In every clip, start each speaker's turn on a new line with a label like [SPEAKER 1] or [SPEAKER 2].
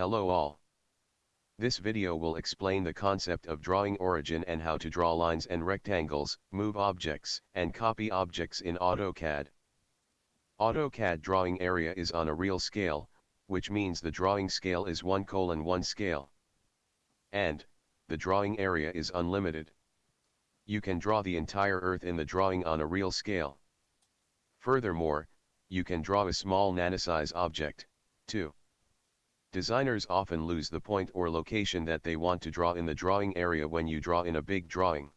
[SPEAKER 1] Hello all. This video will explain the concept of drawing origin and how to draw lines and rectangles, move objects, and copy objects in AutoCAD. AutoCAD drawing area is on a real scale, which means the drawing scale is 1 colon 1 scale. And, the drawing area is unlimited. You can draw the entire earth in the drawing on a real scale. Furthermore, you can draw a small nanosize object, too. Designers often lose the point or location that they want to draw in the drawing area when you draw in a big drawing.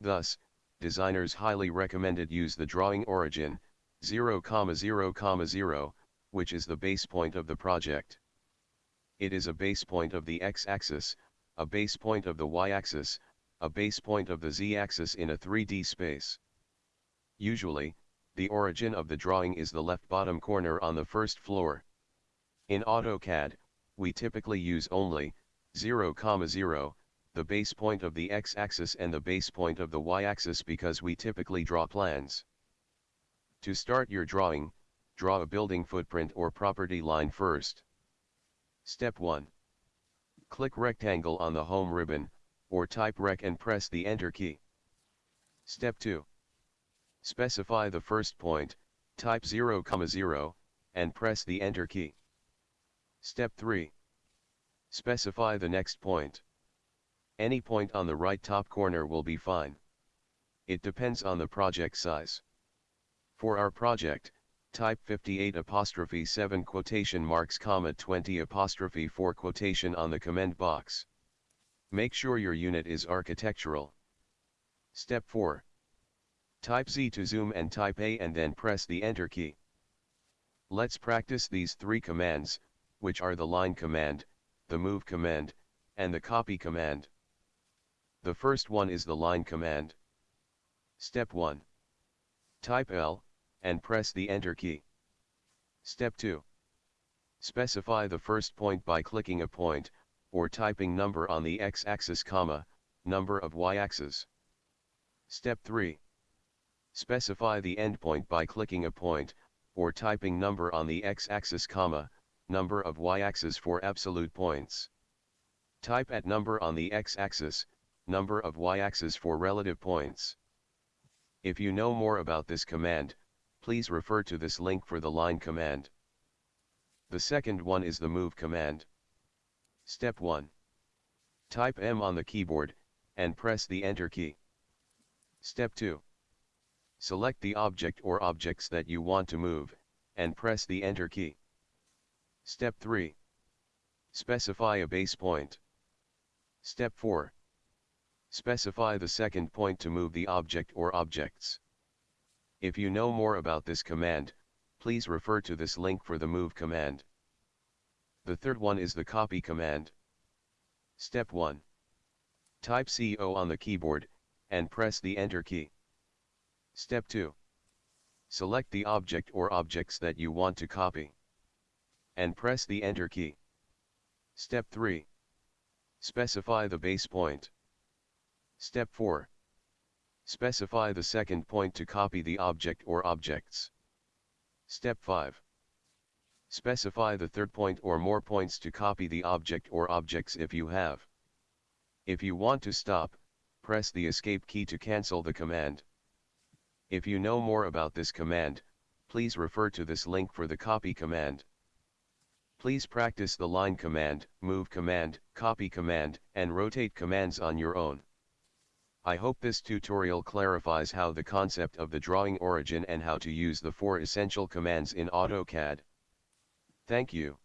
[SPEAKER 1] Thus, designers highly recommended use the drawing origin, 0, 0, 0, which is the base point of the project. It is a base point of the x-axis, a base point of the y-axis, a base point of the z-axis in a 3D space. Usually, the origin of the drawing is the left bottom corner on the first floor. In AutoCAD, we typically use only 0, 0, the base point of the x-axis and the base point of the y-axis because we typically draw plans. To start your drawing, draw a building footprint or property line first. Step 1. Click rectangle on the home ribbon, or type rec and press the enter key. Step 2. Specify the first point, type 0, 0, and press the enter key. Step 3. Specify the next point. Any point on the right top corner will be fine. It depends on the project size. For our project, type 58 apostrophe 7 quotation marks comma 20 apostrophe 4 quotation on the command box. Make sure your unit is architectural. Step 4. Type Z to zoom and type A and then press the enter key. Let's practice these three commands, which are the line command, the move command, and the copy command. The first one is the line command. Step 1. Type L, and press the enter key. Step 2. Specify the first point by clicking a point, or typing number on the x-axis comma, number of y-axis. Step 3. Specify the endpoint by clicking a point, or typing number on the x-axis comma, number of y-axis for absolute points. Type at number on the x-axis, number of y-axis for relative points. If you know more about this command, please refer to this link for the line command. The second one is the move command. Step 1. Type M on the keyboard, and press the enter key. Step 2. Select the object or objects that you want to move, and press the enter key. Step 3. Specify a base point. Step 4. Specify the second point to move the object or objects. If you know more about this command, please refer to this link for the move command. The third one is the copy command. Step 1. Type CO on the keyboard, and press the enter key. Step 2. Select the object or objects that you want to copy and press the Enter key. Step 3. Specify the base point. Step 4. Specify the second point to copy the object or objects. Step 5. Specify the third point or more points to copy the object or objects if you have. If you want to stop, press the escape key to cancel the command. If you know more about this command, please refer to this link for the copy command. Please practice the line command, move command, copy command, and rotate commands on your own. I hope this tutorial clarifies how the concept of the drawing origin and how to use the four essential commands in AutoCAD. Thank you.